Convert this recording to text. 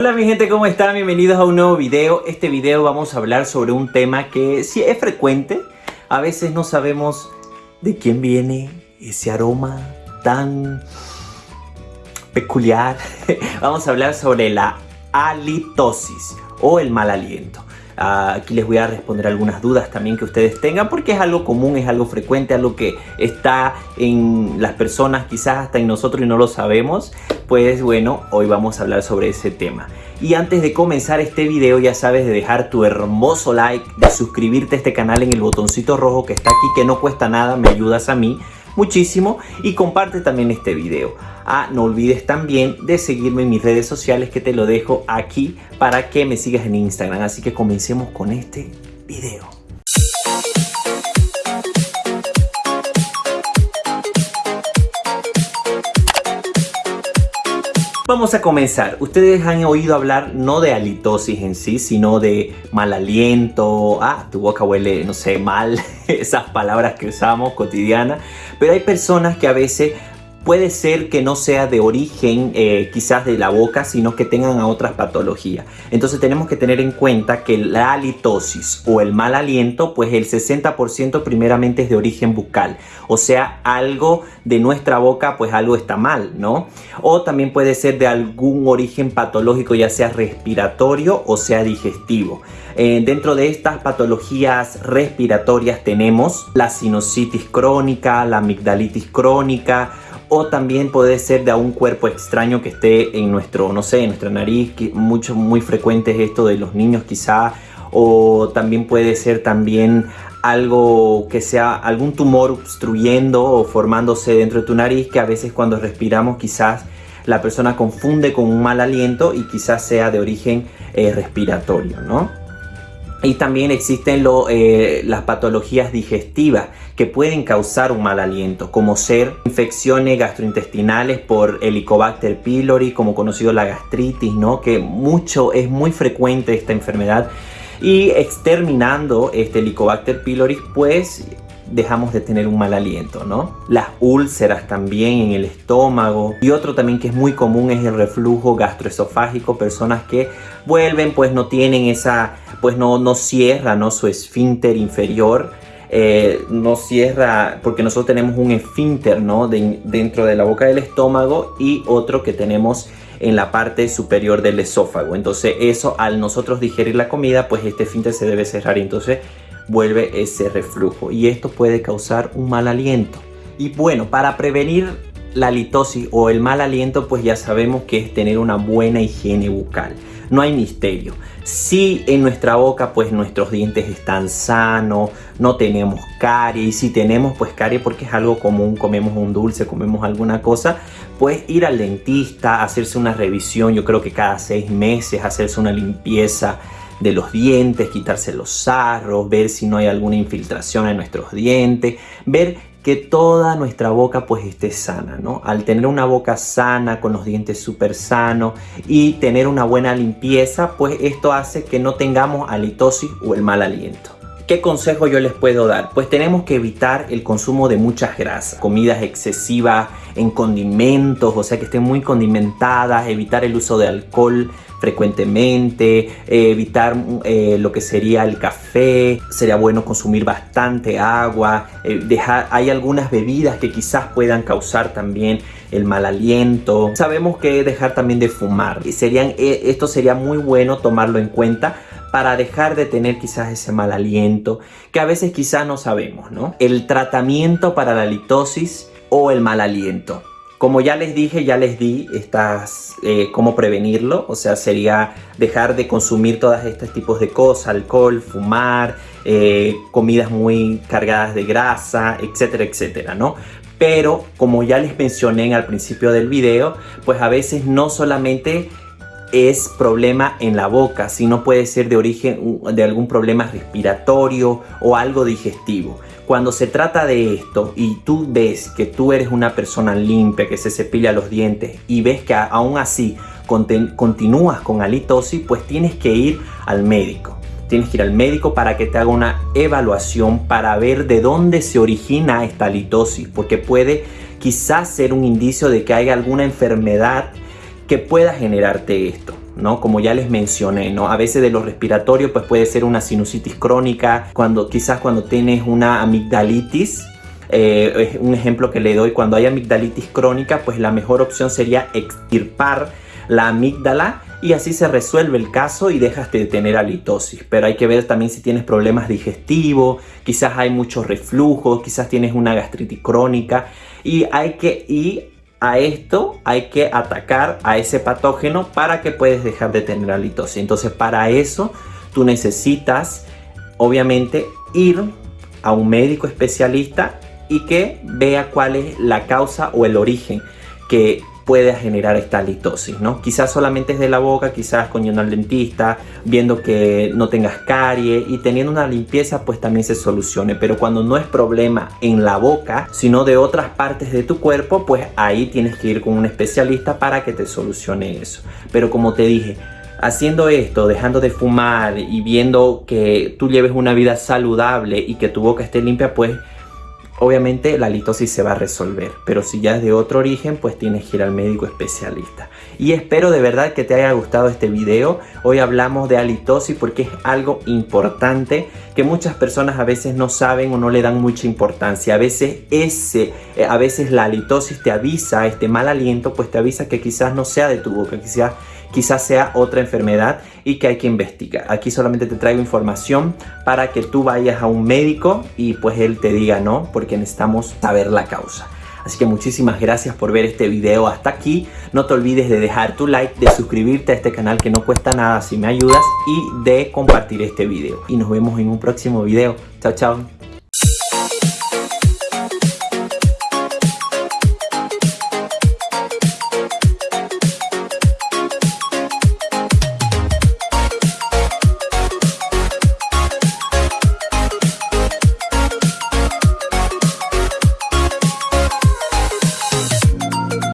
Hola mi gente, ¿cómo están? Bienvenidos a un nuevo video. Este video vamos a hablar sobre un tema que sí es frecuente. A veces no sabemos de quién viene ese aroma tan peculiar. Vamos a hablar sobre la halitosis o el mal aliento. Aquí les voy a responder algunas dudas también que ustedes tengan porque es algo común, es algo frecuente, algo que está en las personas, quizás hasta en nosotros y no lo sabemos. Pues bueno, hoy vamos a hablar sobre ese tema. Y antes de comenzar este video ya sabes de dejar tu hermoso like, de suscribirte a este canal en el botoncito rojo que está aquí que no cuesta nada, me ayudas a mí muchísimo y comparte también este video. Ah, no olvides también de seguirme en mis redes sociales que te lo dejo aquí para que me sigas en Instagram. Así que comencemos con este video. Vamos a comenzar. Ustedes han oído hablar no de halitosis en sí, sino de mal aliento. Ah, tu boca huele, no sé, mal. Esas palabras que usamos cotidiana. Pero hay personas que a veces puede ser que no sea de origen eh, quizás de la boca, sino que tengan otras patologías. Entonces tenemos que tener en cuenta que la halitosis o el mal aliento, pues el 60% primeramente es de origen bucal. O sea, algo de nuestra boca, pues algo está mal, ¿no? O también puede ser de algún origen patológico, ya sea respiratorio o sea digestivo. Eh, dentro de estas patologías respiratorias tenemos la sinusitis crónica, la amigdalitis crónica, o también puede ser de un cuerpo extraño que esté en nuestro, no sé, en nuestra nariz, que mucho, muy frecuente es esto de los niños quizá, o también puede ser también algo que sea algún tumor obstruyendo o formándose dentro de tu nariz que a veces cuando respiramos quizás la persona confunde con un mal aliento y quizás sea de origen eh, respiratorio, ¿no? Y también existen eh, las patologías digestivas que pueden causar un mal aliento, como ser infecciones gastrointestinales por Helicobacter pylori, como conocido la gastritis, ¿no? que mucho, es muy frecuente esta enfermedad. Y exterminando este Helicobacter pylori, pues dejamos de tener un mal aliento, ¿no? Las úlceras también en el estómago y otro también que es muy común es el reflujo gastroesofágico, personas que vuelven pues no tienen esa, pues no, no cierra ¿no? su esfínter inferior, eh, no cierra porque nosotros tenemos un esfínter ¿no? dentro de la boca del estómago y otro que tenemos en la parte superior del esófago. Entonces eso al nosotros digerir la comida, pues este esfínter se debe cerrar. Entonces vuelve ese reflujo y esto puede causar un mal aliento. Y bueno, para prevenir la litosis o el mal aliento, pues ya sabemos que es tener una buena higiene bucal. No hay misterio. Si en nuestra boca, pues nuestros dientes están sanos, no tenemos caries, y si tenemos pues caries porque es algo común, comemos un dulce, comemos alguna cosa, pues ir al dentista, hacerse una revisión, yo creo que cada seis meses, hacerse una limpieza de los dientes, quitarse los sarros, ver si no hay alguna infiltración en nuestros dientes, ver que toda nuestra boca pues esté sana, ¿no? Al tener una boca sana, con los dientes súper sanos y tener una buena limpieza, pues esto hace que no tengamos halitosis o el mal aliento. ¿Qué consejo yo les puedo dar? Pues tenemos que evitar el consumo de muchas grasas, comidas excesivas en condimentos, o sea que estén muy condimentadas, evitar el uso de alcohol frecuentemente, eh, evitar eh, lo que sería el café, sería bueno consumir bastante agua, eh, hay algunas bebidas que quizás puedan causar también el mal aliento. Sabemos que dejar también de fumar, y serían, esto sería muy bueno tomarlo en cuenta para dejar de tener quizás ese mal aliento que a veces quizás no sabemos, ¿no? El tratamiento para la litosis o el mal aliento. Como ya les dije, ya les di estas, eh, cómo prevenirlo, o sea, sería dejar de consumir todos estos tipos de cosas, alcohol, fumar, eh, comidas muy cargadas de grasa, etcétera, etcétera, ¿no? Pero como ya les mencioné al principio del video, pues a veces no solamente es problema en la boca, sino puede ser de origen de algún problema respiratorio o algo digestivo. Cuando se trata de esto y tú ves que tú eres una persona limpia, que se cepilla los dientes y ves que aún así continúas con halitosis, pues tienes que ir al médico. Tienes que ir al médico para que te haga una evaluación para ver de dónde se origina esta halitosis, porque puede quizás ser un indicio de que hay alguna enfermedad que pueda generarte esto, ¿no? Como ya les mencioné, ¿no? A veces de lo respiratorio pues puede ser una sinusitis crónica, cuando quizás cuando tienes una amigdalitis, eh, un ejemplo que le doy, cuando hay amigdalitis crónica, pues la mejor opción sería extirpar la amígdala y así se resuelve el caso y dejas de tener halitosis. Pero hay que ver también si tienes problemas digestivos, quizás hay mucho reflujo, quizás tienes una gastritis crónica y hay que y a esto hay que atacar a ese patógeno para que puedas dejar de tener halitosis. Entonces para eso tú necesitas obviamente ir a un médico especialista y que vea cuál es la causa o el origen que puede generar esta litosis, ¿no? Quizás solamente es de la boca, quizás con al dentista, viendo que no tengas carie y teniendo una limpieza pues también se solucione. Pero cuando no es problema en la boca, sino de otras partes de tu cuerpo, pues ahí tienes que ir con un especialista para que te solucione eso. Pero como te dije, haciendo esto, dejando de fumar y viendo que tú lleves una vida saludable y que tu boca esté limpia, pues Obviamente la litosis se va a resolver, pero si ya es de otro origen, pues tienes que ir al médico especialista. Y espero de verdad que te haya gustado este video. Hoy hablamos de halitosis porque es algo importante que muchas personas a veces no saben o no le dan mucha importancia. A veces ese, eh, a veces la halitosis te avisa, este mal aliento, pues te avisa que quizás no sea de tu boca, quizás quizás sea otra enfermedad y que hay que investigar. Aquí solamente te traigo información para que tú vayas a un médico y pues él te diga no, porque necesitamos saber la causa. Así que muchísimas gracias por ver este video hasta aquí. No te olvides de dejar tu like, de suscribirte a este canal que no cuesta nada si me ayudas y de compartir este video. Y nos vemos en un próximo video. Chao, chao.